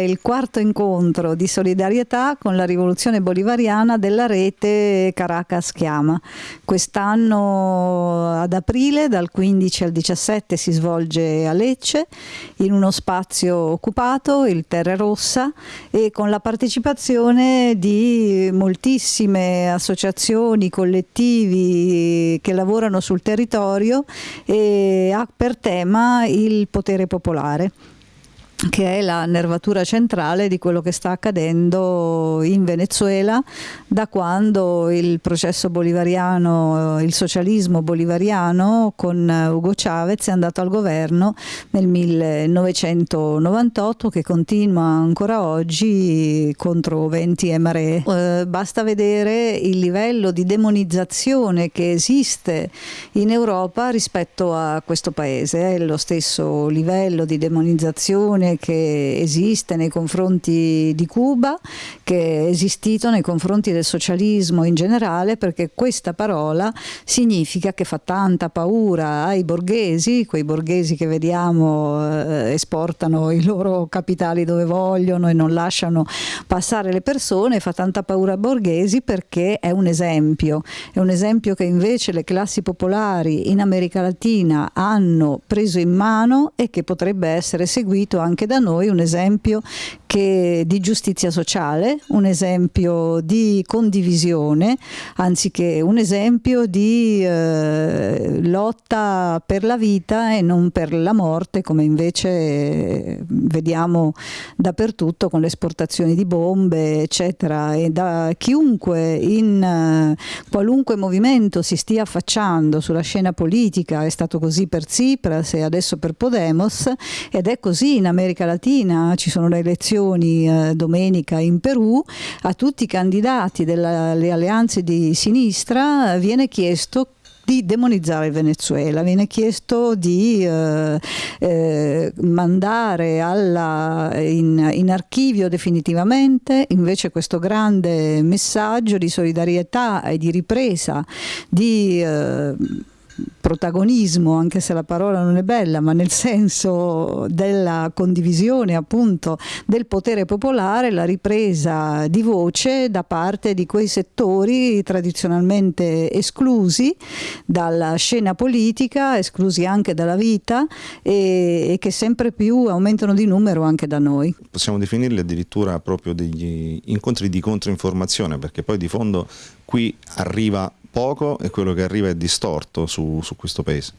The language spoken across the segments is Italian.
il quarto incontro di solidarietà con la rivoluzione bolivariana della rete Caracas Chiama. Quest'anno ad aprile, dal 15 al 17, si svolge a Lecce, in uno spazio occupato, il Terra Rossa, e con la partecipazione di moltissime associazioni, collettivi che lavorano sul territorio e ha per tema il potere popolare che è la nervatura centrale di quello che sta accadendo in Venezuela da quando il processo bolivariano, il socialismo bolivariano con Hugo Chavez è andato al governo nel 1998 che continua ancora oggi contro venti e maree. Eh, basta vedere il livello di demonizzazione che esiste in Europa rispetto a questo paese, è lo stesso livello di demonizzazione che esiste nei confronti di Cuba, che è esistito nei confronti del socialismo in generale, perché questa parola significa che fa tanta paura ai borghesi, quei borghesi che vediamo eh, esportano i loro capitali dove vogliono e non lasciano passare le persone, fa tanta paura ai borghesi perché è un esempio, è un esempio che invece le classi popolari in America Latina hanno preso in mano e che potrebbe essere seguito anche anche da noi un esempio che, di giustizia sociale, un esempio di condivisione, anziché un esempio di eh, lotta per la vita e non per la morte, come invece eh, vediamo dappertutto con le esportazioni di bombe, eccetera. E da chiunque in eh, qualunque movimento si stia affacciando sulla scena politica, è stato così per Tsipras e adesso per Podemos, ed è così in America Latina, ci sono le elezioni eh, domenica in Perù, a tutti i candidati delle alleanze di sinistra viene chiesto di demonizzare Venezuela, viene chiesto di eh, eh, mandare alla, in, in, archivio definitivamente. Invece questo grande messaggio di solidarietà e di ripresa di eh, protagonismo, anche se la parola non è bella, ma nel senso della condivisione appunto del potere popolare, la ripresa di voce da parte di quei settori tradizionalmente esclusi dalla scena politica, esclusi anche dalla vita e, e che sempre più aumentano di numero anche da noi. Possiamo definirli addirittura proprio degli incontri di controinformazione perché poi di fondo qui arriva poco e quello che arriva è distorto su, su questo paese.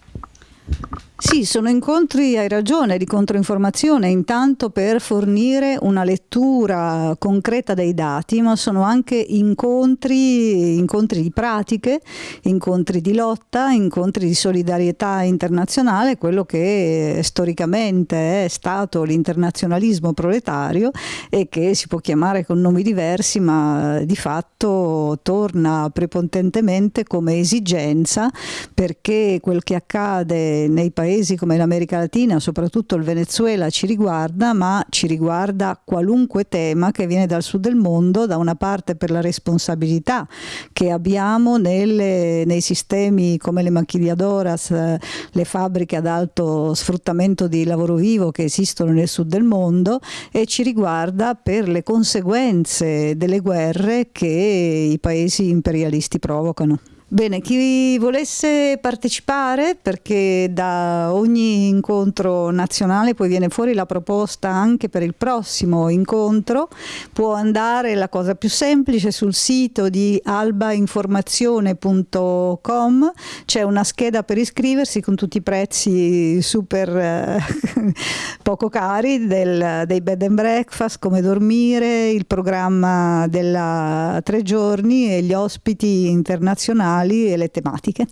Sì, sono incontri, hai ragione, di controinformazione, intanto per fornire una lettura concreta dei dati, ma sono anche incontri, incontri di pratiche, incontri di lotta, incontri di solidarietà internazionale, quello che storicamente è stato l'internazionalismo proletario e che si può chiamare con nomi diversi, ma di fatto torna prepotentemente come esigenza perché quel che accade nei paesi paesi come l'America Latina, soprattutto il Venezuela, ci riguarda, ma ci riguarda qualunque tema che viene dal sud del mondo, da una parte per la responsabilità che abbiamo nelle, nei sistemi come le maquilladoras, le fabbriche ad alto sfruttamento di lavoro vivo che esistono nel sud del mondo e ci riguarda per le conseguenze delle guerre che i paesi imperialisti provocano. Bene, chi volesse partecipare, perché da ogni incontro nazionale poi viene fuori la proposta anche per il prossimo incontro, può andare, la cosa più semplice, sul sito di albainformazione.com, c'è una scheda per iscriversi con tutti i prezzi super eh, poco cari del, dei bed and breakfast, come dormire, il programma della tre giorni e gli ospiti internazionali e le tematiche.